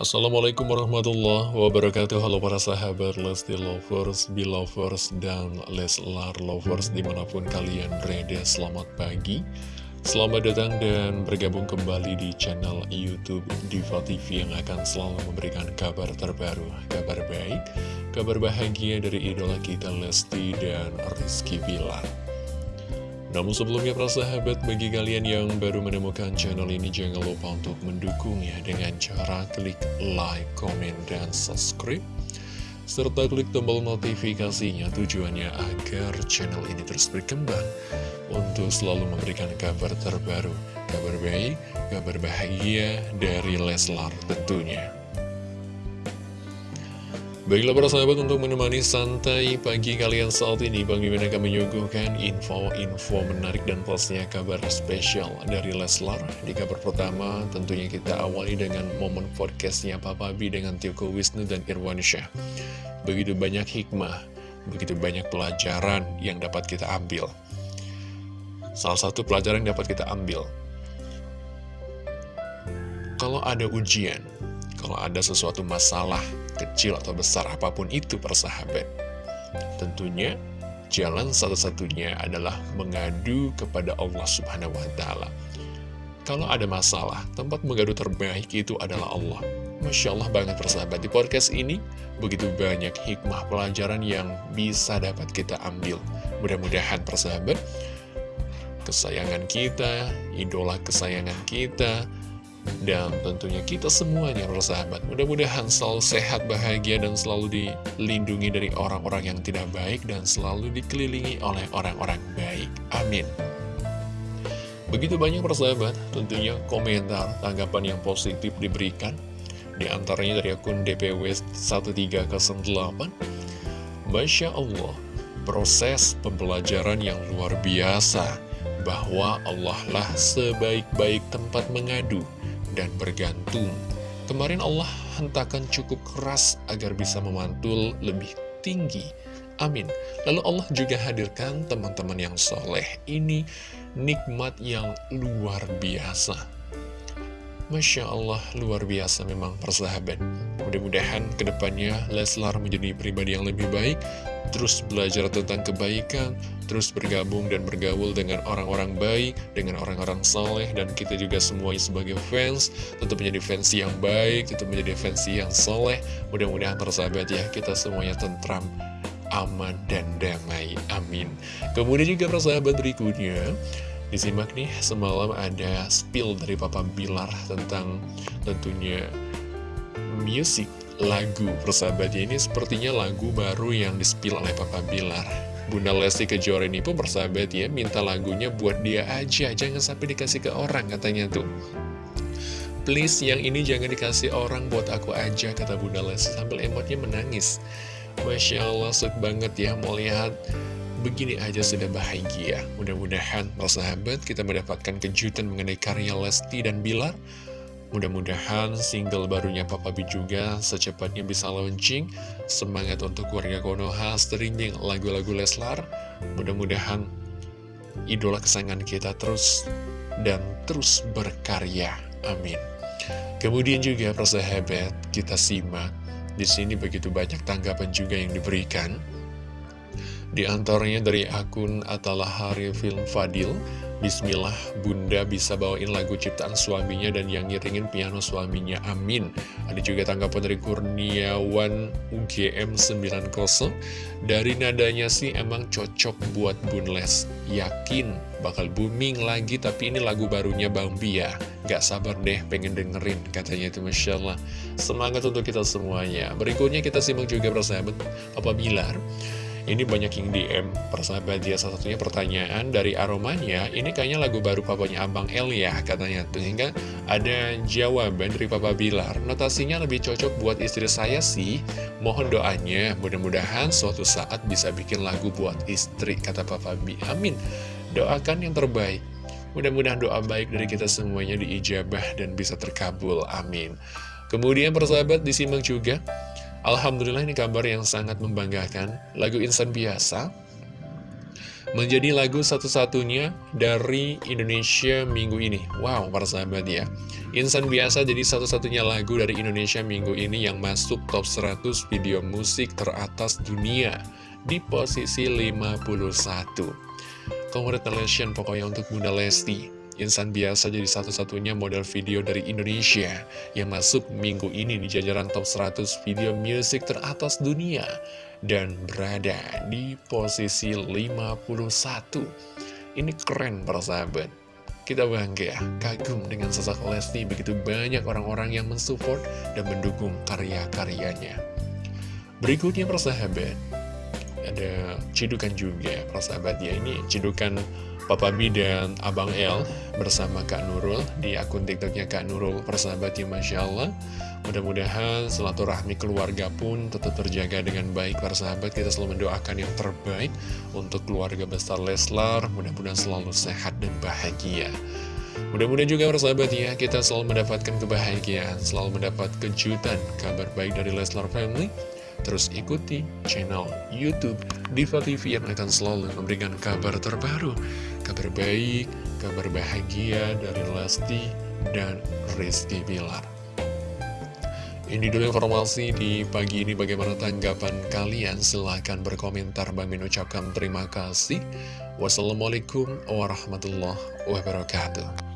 Assalamualaikum warahmatullahi wabarakatuh. Halo para sahabat Lesti Lovers, Belovers, dan Leslar Lovers di mana pun kalian berada Selamat pagi. Selamat datang dan bergabung kembali di channel Youtube Diva TV Yang akan selalu memberikan kabar terbaru Kabar baik, kabar bahagia dari idola kita Lesti dan Rizky Bilar namun sebelumnya para sahabat, bagi kalian yang baru menemukan channel ini jangan lupa untuk mendukungnya dengan cara klik like, comment, dan subscribe. Serta klik tombol notifikasinya tujuannya agar channel ini terus berkembang untuk selalu memberikan kabar terbaru, kabar baik, kabar bahagia dari Leslar tentunya. Baiklah para sahabat untuk menemani santai pagi kalian saat ini Bang Mimin akan menyuguhkan info-info menarik dan pastinya kabar spesial dari Leslar. Di kabar pertama tentunya kita awali dengan momen podcastnya Papa B dengan Tioko Wisnu dan Irwan Syah. Begitu banyak hikmah, begitu banyak pelajaran yang dapat kita ambil. Salah satu pelajaran yang dapat kita ambil Kalau ada ujian, kalau ada sesuatu masalah kecil atau besar apa pun itu persahabat. Tentunya jalan satu-satunya adalah mengadu kepada Allah Subhanahu wa taala. Kalau ada masalah, tempat mengadu terbaik itu adalah Allah. Masya Allah banget persahabat di podcast ini Begitu banyak hikmah pelajaran yang bisa dapat kita ambil Mudah-mudahan persahabat Kesayangan kita, idola kesayangan kita dan tentunya kita semuanya bersahabat Mudah-mudahan selalu sehat, bahagia, dan selalu dilindungi dari orang-orang yang tidak baik Dan selalu dikelilingi oleh orang-orang baik. Amin. Begitu banyak persahabat, tentunya komentar, tanggapan yang positif diberikan. Di antaranya dari akun DPW 1308 Masya Allah, proses pembelajaran yang luar biasa. Bahwa Allah lah sebaik-baik tempat mengadu dan bergantung. Kemarin Allah hentakan cukup keras agar bisa memantul lebih tinggi. Amin. Lalu Allah juga hadirkan teman-teman yang soleh. Ini nikmat yang luar biasa. Masya Allah, luar biasa memang persahabat. Mudah-mudahan ke depannya Leslar menjadi pribadi yang lebih baik, terus belajar tentang kebaikan, terus bergabung dan bergaul dengan orang-orang baik, dengan orang-orang soleh, dan kita juga semuanya sebagai fans, tentu menjadi fans yang baik, tentu menjadi fans yang soleh. Mudah-mudahan persahabat ya, kita semuanya tentram, aman, dan damai. Amin. Kemudian juga persahabat berikutnya, Disimak nih, semalam ada spill dari Papa Bilar tentang tentunya musik lagu persahabatnya ini sepertinya lagu baru yang dispil oleh Papa Bilar. Bunda Lesti Kejora ini pun persahabat ya minta lagunya buat dia aja jangan sampai dikasih ke orang katanya tuh. Please yang ini jangan dikasih orang buat aku aja kata Bunda Lesti sambil emotnya menangis. Masya Allah suka banget ya mau lihat Begini aja sudah bahagia. Mudah-mudahan, sahabat, kita mendapatkan kejutan mengenai karya Lesti dan Bilar. Mudah-mudahan single barunya Papa B juga secepatnya bisa launching. Semangat untuk keluarga Konoha, streaming lagu-lagu Leslar. Mudah-mudahan idola kesayangan kita terus dan terus berkarya. Amin. Kemudian juga persahabat, kita simak. Di sini begitu banyak tanggapan juga yang diberikan. Di antaranya dari akun Atalahari Film Fadil Bismillah, Bunda bisa bawain lagu ciptaan suaminya dan yang ngiringin piano suaminya, amin. Ada juga tanggapan dari Kurniawan UGM 90, dari nadanya sih emang cocok buat Bunles, yakin bakal booming lagi, tapi ini lagu barunya Bang Bia, gak sabar deh pengen dengerin, katanya itu Masya Allah. Semangat untuk kita semuanya. Berikutnya kita simak juga bersahabat Papa Bilar. Ini banyak yang DM persahabat dia salah satunya pertanyaan dari Aromanya Ini kayaknya lagu baru papanya Abang El ya katanya. Sehingga ada jawaban dari Papa Bilar. Notasinya lebih cocok buat istri saya sih. Mohon doanya mudah-mudahan suatu saat bisa bikin lagu buat istri kata Papa B Amin. Doakan yang terbaik. Mudah-mudahan doa baik dari kita semuanya diijabah dan bisa terkabul. Amin. Kemudian persahabat disimak juga Alhamdulillah ini kabar yang sangat membanggakan Lagu Insan Biasa menjadi lagu satu-satunya dari Indonesia minggu ini. Wow, para sahabat ya. Insan biasa jadi satu-satunya lagu dari Indonesia minggu ini yang masuk top 100 video musik teratas dunia di posisi 51. Congratulations pokoknya untuk Bunda Lesti. Insan biasa jadi satu-satunya model video dari Indonesia yang masuk minggu ini di jajaran top 100 video musik teratas dunia dan berada di posisi 51. Ini keren para sahabat. Kita bangga, kagum dengan sosok Lesti, begitu banyak orang-orang yang mensupport dan mendukung karya-karyanya. Berikutnya para sahabat, ada cidukan juga para sahabat ya, ini cidukan Papa B dan Abang L bersama Kak Nurul di akun tiktoknya Kak Nurul persahabat ya Masya Allah. Mudah-mudahan silaturahmi keluarga pun tetap terjaga dengan baik para sahabat kita selalu mendoakan yang terbaik untuk keluarga besar Leslar. Mudah-mudahan selalu sehat dan bahagia. Mudah-mudahan juga persahabat ya, kita selalu mendapatkan kebahagiaan, selalu mendapat kejutan, kabar baik dari Leslar Family. Terus ikuti channel Youtube Diva TV yang akan selalu memberikan kabar terbaru kabar baik, kabar bahagia dari Lesti dan Rizky Bilar. Ini dulu informasi di pagi ini. Bagaimana tanggapan kalian? Silahkan berkomentar. Bang ucapkan terima kasih. Wassalamualaikum warahmatullahi wabarakatuh